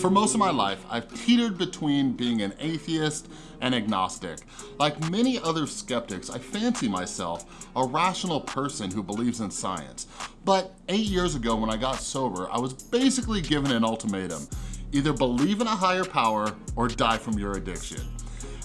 For most of my life, I've teetered between being an atheist and agnostic. Like many other skeptics, I fancy myself a rational person who believes in science. But eight years ago when I got sober, I was basically given an ultimatum. Either believe in a higher power or die from your addiction.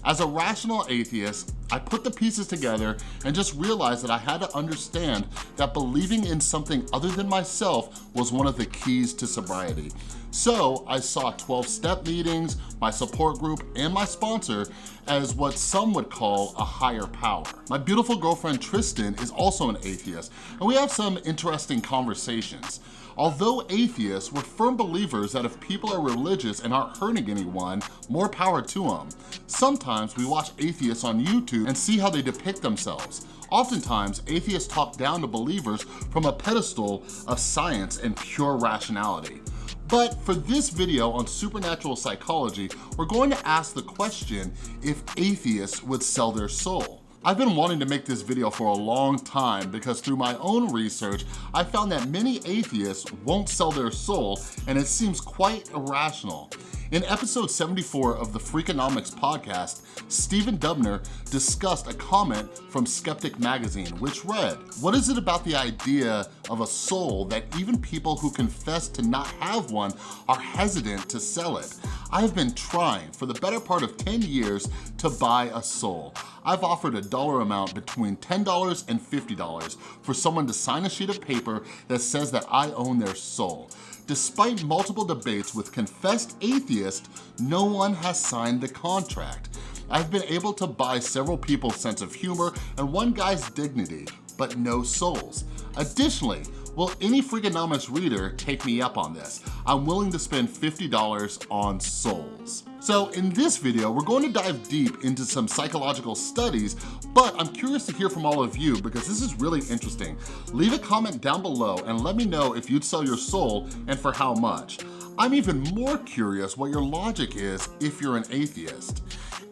As a rational atheist, I put the pieces together and just realized that I had to understand that believing in something other than myself was one of the keys to sobriety. So I saw 12-step meetings, my support group, and my sponsor as what some would call a higher power. My beautiful girlfriend Tristan is also an atheist, and we have some interesting conversations. Although atheists, we're firm believers that if people are religious and aren't hurting anyone, more power to them. Sometimes we watch atheists on YouTube and see how they depict themselves. Oftentimes, atheists talk down to believers from a pedestal of science and pure rationality. But for this video on supernatural psychology, we're going to ask the question if atheists would sell their soul. I've been wanting to make this video for a long time because through my own research, I found that many atheists won't sell their soul and it seems quite irrational. In episode 74 of the Freakonomics podcast, Stephen Dubner discussed a comment from Skeptic Magazine, which read, What is it about the idea of a soul that even people who confess to not have one are hesitant to sell it? I have been trying for the better part of 10 years to buy a soul. I've offered a dollar amount between $10 and $50 for someone to sign a sheet of paper that says that I own their soul. Despite multiple debates with confessed atheists, no one has signed the contract. I've been able to buy several people's sense of humor and one guy's dignity, but no souls. Additionally, will any Freakonomics reader take me up on this? I'm willing to spend $50 on souls. So in this video, we're going to dive deep into some psychological studies, but I'm curious to hear from all of you because this is really interesting. Leave a comment down below and let me know if you'd sell your soul and for how much. I'm even more curious what your logic is if you're an atheist.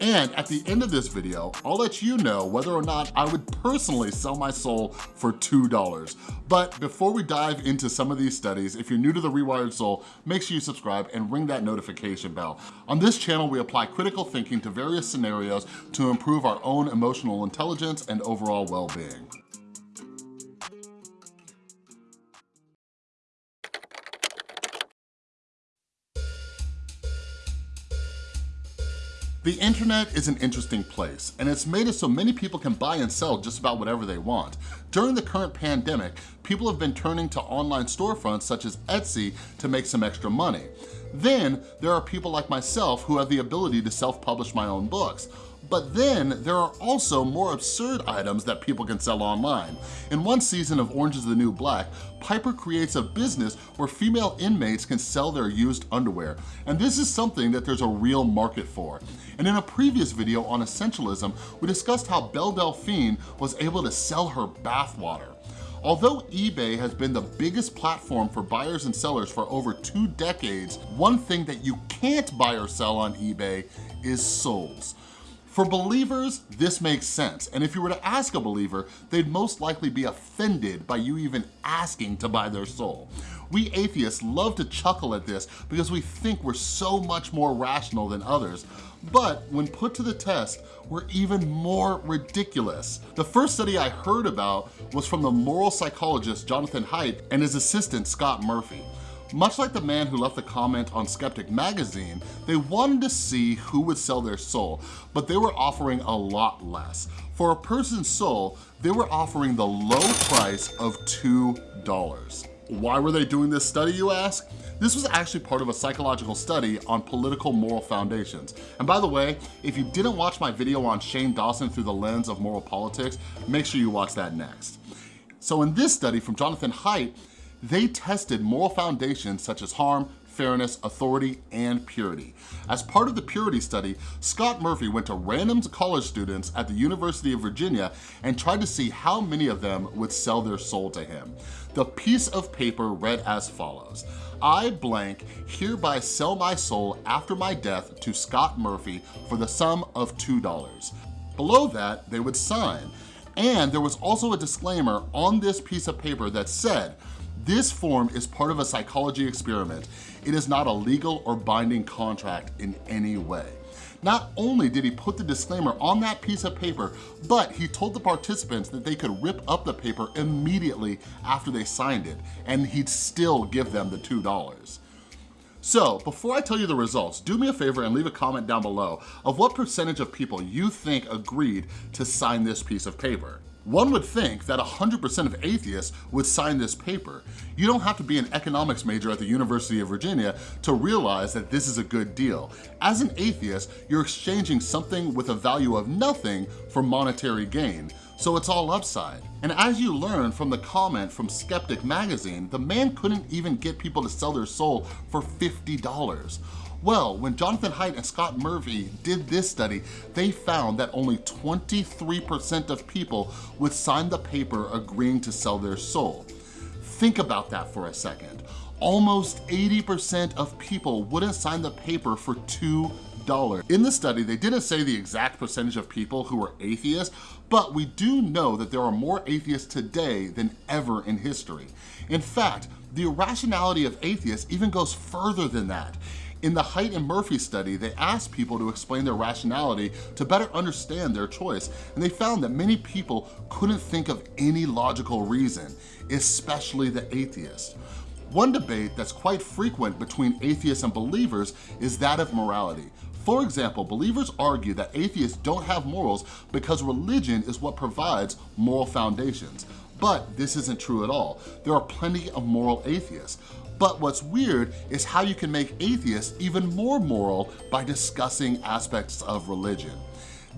And at the end of this video, I'll let you know whether or not I would personally sell my soul for $2. But before we dive into some of these studies, if you're new to The Rewired Soul, make sure you subscribe and ring that notification bell. On this channel, we apply critical thinking to various scenarios to improve our own emotional intelligence and overall well-being. The internet is an interesting place, and it's made it so many people can buy and sell just about whatever they want. During the current pandemic, people have been turning to online storefronts such as Etsy to make some extra money. Then, there are people like myself who have the ability to self-publish my own books. But then there are also more absurd items that people can sell online. In one season of Orange is the New Black, Piper creates a business where female inmates can sell their used underwear. And this is something that there's a real market for. And in a previous video on essentialism, we discussed how Belle Delphine was able to sell her bathwater. Although eBay has been the biggest platform for buyers and sellers for over two decades, one thing that you can't buy or sell on eBay is souls. For believers, this makes sense. And if you were to ask a believer, they'd most likely be offended by you even asking to buy their soul. We atheists love to chuckle at this because we think we're so much more rational than others. But when put to the test, we're even more ridiculous. The first study I heard about was from the moral psychologist Jonathan Haidt and his assistant Scott Murphy. Much like the man who left the comment on Skeptic Magazine, they wanted to see who would sell their soul, but they were offering a lot less. For a person's soul, they were offering the low price of $2. Why were they doing this study, you ask? This was actually part of a psychological study on political moral foundations. And by the way, if you didn't watch my video on Shane Dawson through the lens of moral politics, make sure you watch that next. So in this study from Jonathan Haidt, they tested moral foundations such as harm, fairness, authority, and purity. As part of the purity study, Scott Murphy went to random college students at the University of Virginia and tried to see how many of them would sell their soul to him. The piece of paper read as follows. I blank hereby sell my soul after my death to Scott Murphy for the sum of $2. Below that, they would sign. And there was also a disclaimer on this piece of paper that said, This form is part of a psychology experiment. It is not a legal or binding contract in any way. Not only did he put the disclaimer on that piece of paper, but he told the participants that they could rip up the paper immediately after they signed it, and he'd still give them the $2. So before I tell you the results, do me a favor and leave a comment down below of what percentage of people you think agreed to sign this piece of paper. One would think that 100% of atheists would sign this paper. You don't have to be an economics major at the University of Virginia to realize that this is a good deal. As an atheist, you're exchanging something with a value of nothing for monetary gain, so it's all upside. And as you learn from the comment from Skeptic Magazine, the man couldn't even get people to sell their soul for $50. Well, when Jonathan Haidt and Scott Murphy did this study, they found that only 23% of people would sign the paper agreeing to sell their soul. Think about that for a second. Almost 80% of people wouldn't sign the paper for two dollars. In the study, they didn't say the exact percentage of people who were atheists, but we do know that there are more atheists today than ever in history. In fact, the irrationality of atheists even goes further than that. In the Haidt and Murphy study, they asked people to explain their rationality to better understand their choice, and they found that many people couldn't think of any logical reason, especially the atheists. One debate that's quite frequent between atheists and believers is that of morality. For example, believers argue that atheists don't have morals because religion is what provides moral foundations. But this isn't true at all. There are plenty of moral atheists. But what's weird is how you can make atheists even more moral by discussing aspects of religion.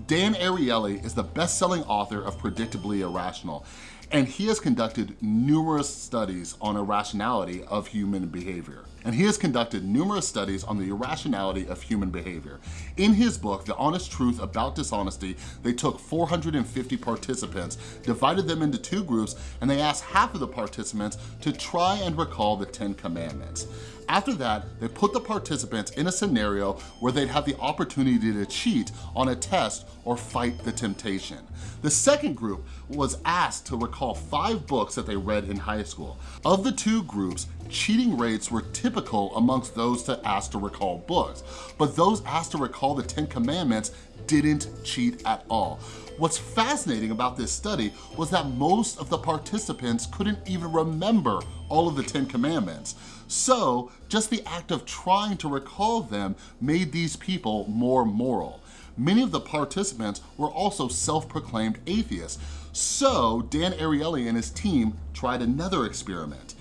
Dan Ariely is the best-selling author of Predictably Irrational, and he has conducted numerous studies on irrationality of human behavior and he has conducted numerous studies on the irrationality of human behavior. In his book, The Honest Truth About Dishonesty, they took 450 participants, divided them into two groups, and they asked half of the participants to try and recall the 10 commandments. After that, they put the participants in a scenario where they'd have the opportunity to cheat on a test or fight the temptation. The second group was asked to recall five books that they read in high school. Of the two groups, cheating rates were typical amongst those to asked to recall books, but those asked to recall the 10 commandments didn't cheat at all. What's fascinating about this study was that most of the participants couldn't even remember all of the 10 commandments. So just the act of trying to recall them made these people more moral. Many of the participants were also self-proclaimed atheists. So Dan Ariely and his team tried another experiment.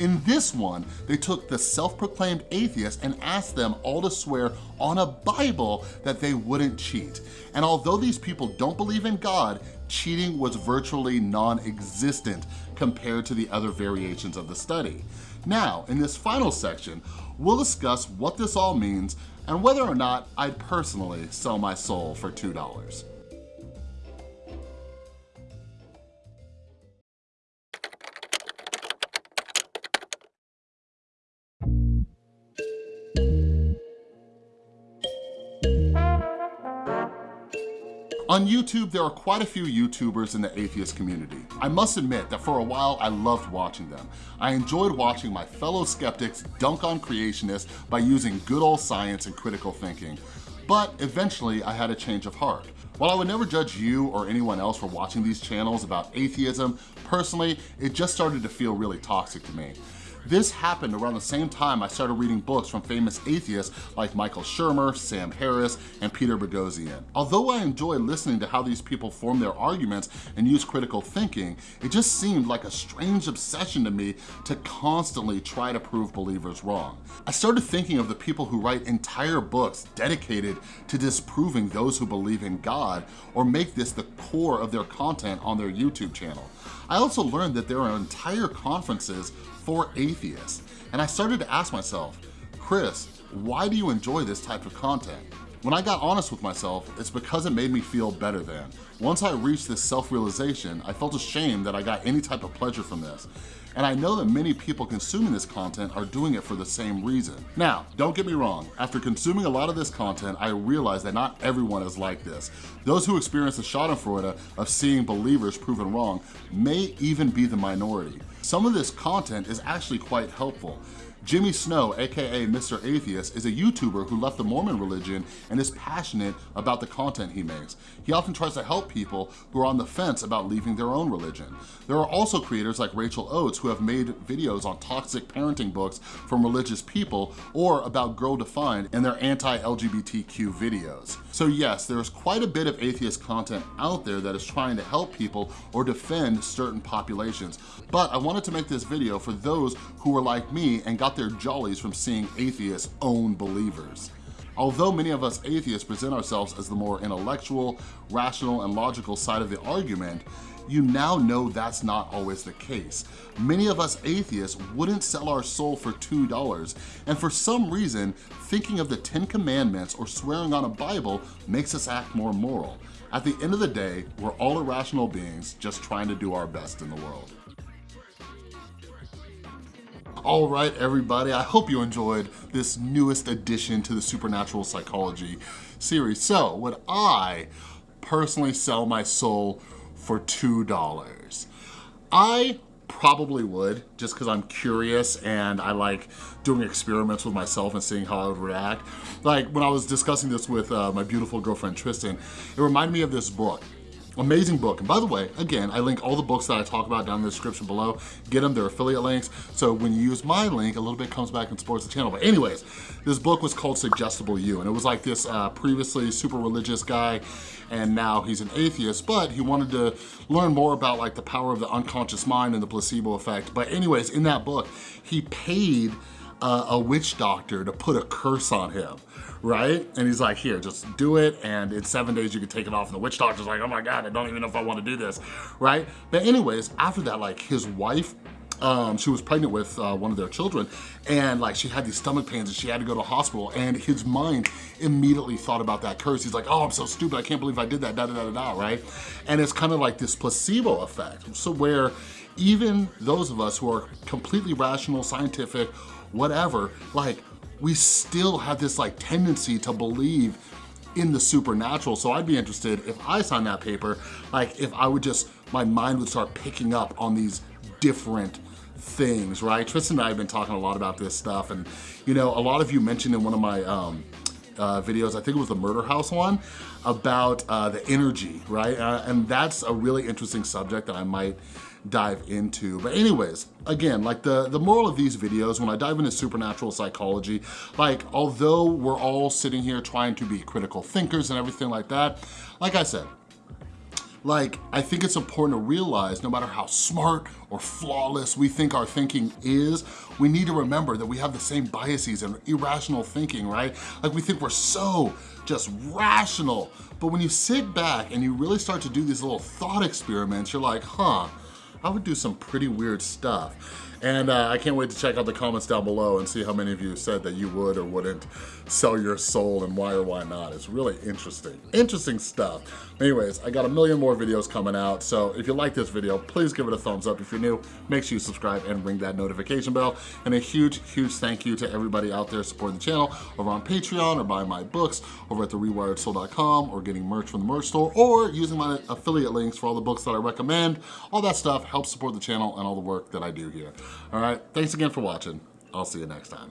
In this one, they took the self-proclaimed atheists and asked them all to swear on a Bible that they wouldn't cheat. And although these people don't believe in God, cheating was virtually non-existent compared to the other variations of the study. Now, in this final section, we'll discuss what this all means and whether or not I'd personally sell my soul for $2. On YouTube, there are quite a few YouTubers in the atheist community. I must admit that for a while, I loved watching them. I enjoyed watching my fellow skeptics dunk on creationists by using good old science and critical thinking. But eventually, I had a change of heart. While I would never judge you or anyone else for watching these channels about atheism, personally, it just started to feel really toxic to me. This happened around the same time I started reading books from famous atheists like Michael Shermer, Sam Harris, and Peter Boghossian. Although I enjoy listening to how these people form their arguments and use critical thinking, it just seemed like a strange obsession to me to constantly try to prove believers wrong. I started thinking of the people who write entire books dedicated to disproving those who believe in God or make this the core of their content on their YouTube channel. I also learned that there are entire conferences for atheists. And I started to ask myself, Chris, why do you enjoy this type of content? When I got honest with myself, it's because it made me feel better than. Once I reached this self-realization, I felt ashamed that I got any type of pleasure from this. And I know that many people consuming this content are doing it for the same reason. Now, don't get me wrong, after consuming a lot of this content, I realize that not everyone is like this. Those who experience the schadenfreude of seeing believers proven wrong may even be the minority. Some of this content is actually quite helpful. Jimmy Snow, aka Mr. Atheist, is a YouTuber who left the Mormon religion and is passionate about the content he makes. He often tries to help people who are on the fence about leaving their own religion. There are also creators like Rachel Oates who have made videos on toxic parenting books from religious people or about Girl Defined and their anti-LGBTQ videos. So yes, there's quite a bit of atheist content out there that is trying to help people or defend certain populations. But I wanted to make this video for those who were like me and got their jollies from seeing atheists own believers. Although many of us atheists present ourselves as the more intellectual, rational, and logical side of the argument, you now know that's not always the case. Many of us atheists wouldn't sell our soul for $2, and for some reason, thinking of the Ten Commandments or swearing on a Bible makes us act more moral. At the end of the day, we're all irrational beings just trying to do our best in the world. All right, everybody, I hope you enjoyed this newest addition to the Supernatural Psychology series. So, would I personally sell my soul for $2? I probably would, just because I'm curious and I like doing experiments with myself and seeing how I would react. Like, when I was discussing this with uh, my beautiful girlfriend, Tristan, it reminded me of this book. Amazing book. And by the way, again, I link all the books that I talk about down in the description below. Get them, they're affiliate links. So when you use my link, a little bit comes back and supports the channel. But anyways, this book was called Suggestible You. And it was like this uh, previously super religious guy and now he's an atheist, but he wanted to learn more about like the power of the unconscious mind and the placebo effect. But anyways, in that book, he paid uh, a witch doctor to put a curse on him, right? And he's like, here, just do it, and in seven days you can take it off. And the witch doctor's like, oh my God, I don't even know if I wanna do this, right? But anyways, after that, like his wife um, she was pregnant with uh, one of their children and like she had these stomach pains and she had to go to the hospital and his mind immediately thought about that curse. He's like, oh, I'm so stupid. I can't believe I did that, da da da da, da right? And it's kind of like this placebo effect. So where even those of us who are completely rational, scientific, whatever, like we still have this like tendency to believe in the supernatural. So I'd be interested if I signed that paper, like if I would just, my mind would start picking up on these different things, right? Tristan and I have been talking a lot about this stuff and you know, a lot of you mentioned in one of my um, uh, videos, I think it was the Murder House one, about uh, the energy, right? Uh, and that's a really interesting subject that I might dive into. But anyways, again, like the, the moral of these videos, when I dive into supernatural psychology, like although we're all sitting here trying to be critical thinkers and everything like that, like I said, like, I think it's important to realize no matter how smart or flawless we think our thinking is, we need to remember that we have the same biases and irrational thinking, right? Like we think we're so just rational. But when you sit back and you really start to do these little thought experiments, you're like, huh, I would do some pretty weird stuff. And uh, I can't wait to check out the comments down below and see how many of you said that you would or wouldn't sell your soul and why or why not. It's really interesting. Interesting stuff. Anyways, I got a million more videos coming out, so if you like this video, please give it a thumbs up. If you're new, make sure you subscribe and ring that notification bell. And a huge, huge thank you to everybody out there supporting the channel over on Patreon or buying my books over at therewiredsoul.com or getting merch from the merch store or using my affiliate links for all the books that I recommend. All that stuff helps support the channel and all the work that I do here. All right, thanks again for watching. I'll see you next time.